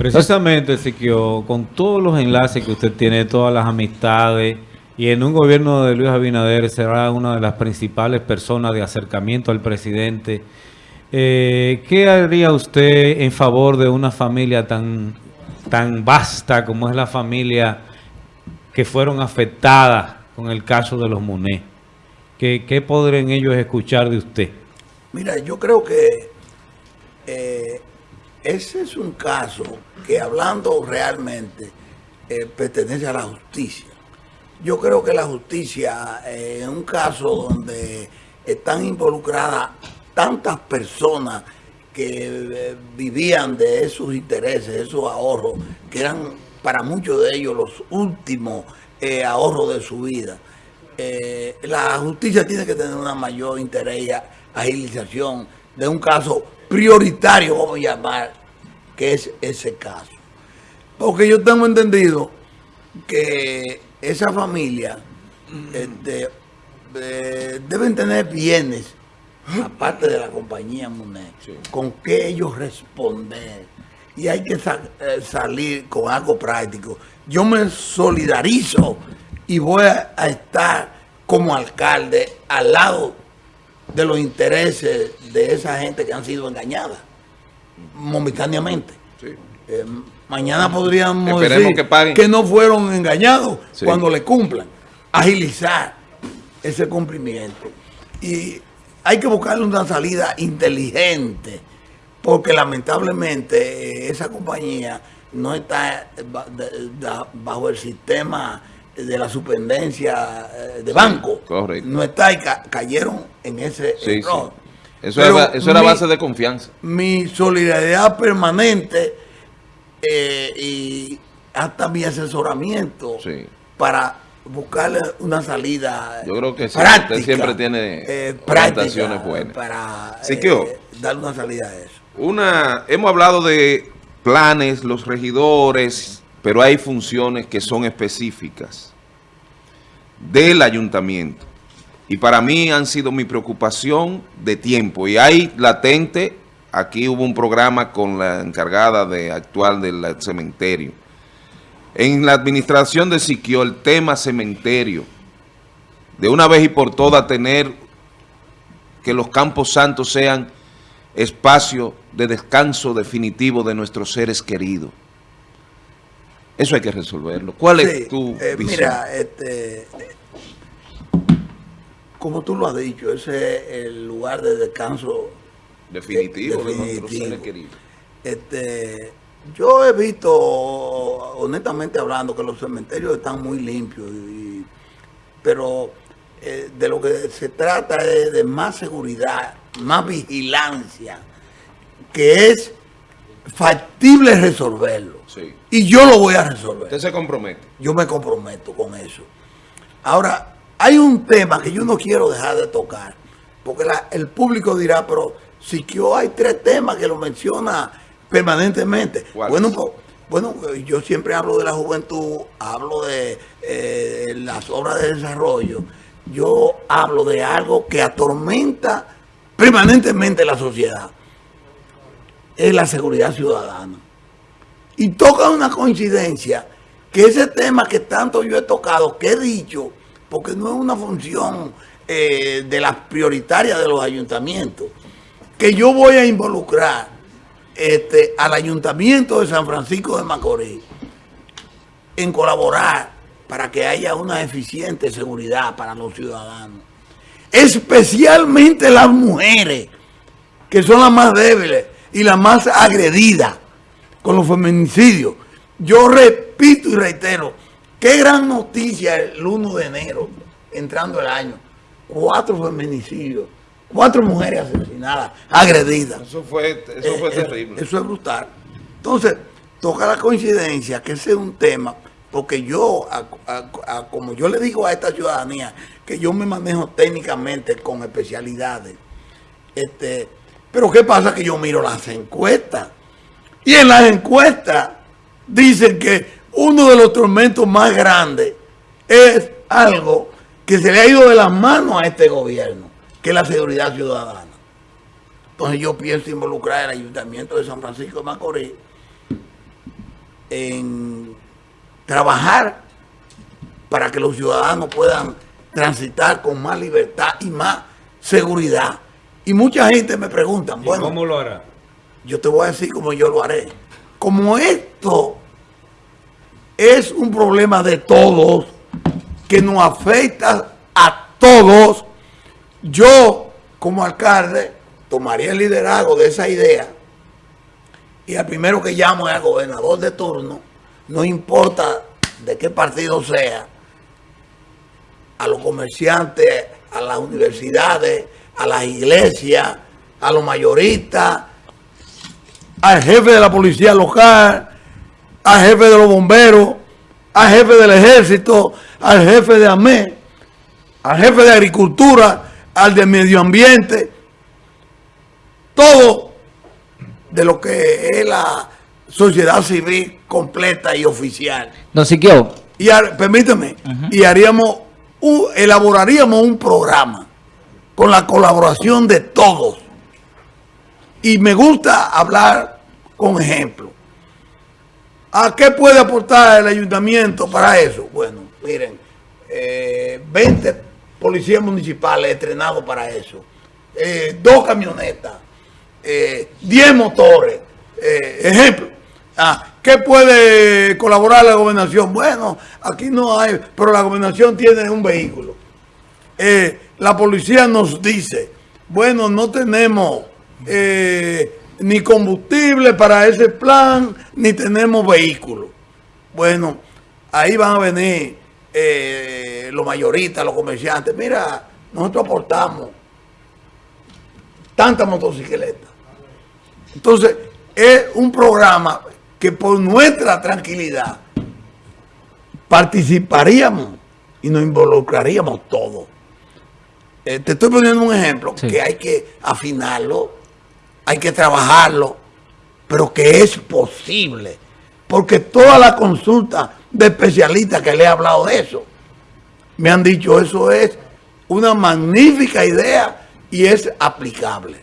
Precisamente, Siquio, con todos los enlaces que usted tiene, todas las amistades, y en un gobierno de Luis Abinader será una de las principales personas de acercamiento al presidente. Eh, ¿Qué haría usted en favor de una familia tan, tan vasta como es la familia que fueron afectadas con el caso de los Monet? ¿Qué, qué podrían ellos escuchar de usted? Mira, yo creo que eh, ese es un caso que hablando realmente eh, pertenece a la justicia. Yo creo que la justicia, eh, en un caso donde están involucradas tantas personas que vivían de esos intereses, esos ahorros, que eran para muchos de ellos los últimos ahorros de su vida, la justicia tiene que tener una mayor interés y agilización de un caso prioritario, vamos a llamar, que es ese caso. Porque yo tengo entendido que esa familia este, eh, deben tener bienes, aparte de la compañía MUNED, con que ellos responder. Y hay que eh, salir con algo práctico. Yo me solidarizo y voy a, a estar como alcalde al lado de los intereses de esa gente que han sido engañadas momentáneamente. Eh, mañana podríamos decir que, no fueron engañados cuando le cumplan. Agilizar ese cumplimiento. Y hay que buscarle una salida inteligente, porque lamentablemente eh, esa compañía no está bajo el sistema de la superintendencia eh, de banco. No está y cayeron en ese error. Eso, era, eso era base de confianza. Mi solidaridad permanente eh, y hasta mi asesoramiento para buscarle una salida Yo creo que práctica, usted siempre tiene eh, buenas. Para eh, darle una salida a eso. Una, hemos hablado de planes, los regidores, pero hay funciones que son específicas del ayuntamiento. Y para mí han sido mi preocupación de tiempo. Y hay latente, aquí hubo un programa con la encargada de actual del cementerio. En la administración de Siquio, el tema cementerio, de una vez y por todas tener que los campos santos sean espacio de descanso definitivo de nuestros seres queridos. Eso hay que resolverlo. ¿Cuál es tu eh, visión? Mira, este, como tú lo has dicho, ese es el lugar de descanso definitivo, de nuestros seres queridos. Este, yo he visto, honestamente hablando, que los cementerios están muy limpios, pero eh, de lo que se trata es de más seguridad, más vigilancia, que es factible resolverlo. Y yo lo voy a resolver. ¿Usted se compromete? Yo me comprometo con eso. Ahora, hay un tema que yo no quiero dejar de tocar, porque el público dirá, pero si que hay tres temas que lo menciona permanentemente. Bueno, pues, bueno, yo siempre hablo de la juventud, hablo de eh, las obras de desarrollo, yo hablo de algo que atormenta permanentemente la sociedad. Es la seguridad ciudadana. Y toca una coincidencia que ese tema que tanto yo he tocado, que he dicho, porque no es una función eh, de las prioritarias de los ayuntamientos, que yo voy a involucrar este, al ayuntamiento de San Francisco de Macorís en colaborar para que haya una eficiente seguridad para los ciudadanos. Especialmente las mujeres, que son las más débiles y las más agredidas con los feminicidios. Yo repito y reitero, Qué gran noticia el 1 de enero, entrando el año. Cuatro feminicidios, cuatro mujeres asesinadas, agredidas. Eso fue, eso fue eh, terrible. Eso es brutal. Entonces, toca la coincidencia que ese es un tema, porque yo, como yo le digo a esta ciudadanía, que yo me manejo técnicamente con especialidades. Este, pero ¿qué pasa? Que yo miro las encuestas. Y en las encuestas dicen que uno de los tormentos más grandes es algo que se le ha ido de las manos a este gobierno, que es la seguridad ciudadana. Entonces yo pienso involucrar al Ayuntamiento de San Francisco de Macorís en trabajar para que los ciudadanos puedan transitar con más libertad y más seguridad. Y mucha gente me pregunta, bueno, ¿Cómo lo hará? yo te voy a decir cómo yo lo haré. Como esto es un problema de todos, que nos afecta a todos, yo como alcalde tomaría el liderazgo de esa idea. Y al primero que llamo es al gobernador de turno, no importa de qué partido sea, a los comerciantes, a las universidades, a las iglesias, a los mayoristas, al jefe de la policía local, al jefe de los bomberos, al jefe del ejército, al jefe de AME, al jefe de agricultura, al de medio ambiente, todo de lo que es la sociedad civil completa y oficial. Don Siquio, Y har- permíteme, y haríamos, un- elaboraríamos un programa con la colaboración de todos. Y me gusta hablar con ejemplos. ¿A qué puede aportar el ayuntamiento para eso? Bueno, miren, eh, 20 policías municipales entrenados para eso, eh, dos camionetas, eh, 10 motores. Eh, ejemplo, ah, ¿qué puede colaborar la gobernación? Bueno, aquí no hay, pero la gobernación tiene un vehículo. Eh, la policía nos dice, bueno, no tenemos ni combustible para ese plan, ni tenemos vehículos. Bueno, ahí van a venir eh, los mayoristas, los comerciantes. Mira, nosotros aportamos tantas motocicletas. Entonces, es un programa que por nuestra tranquilidad participaríamos y nos involucraríamos todos. Eh, te estoy poniendo un ejemplo Sí. que hay que afinarlo, hay que trabajarlo, pero que es posible. Porque toda la consulta de especialistas que le he hablado de eso, me han dicho eso es una magnífica idea y es aplicable.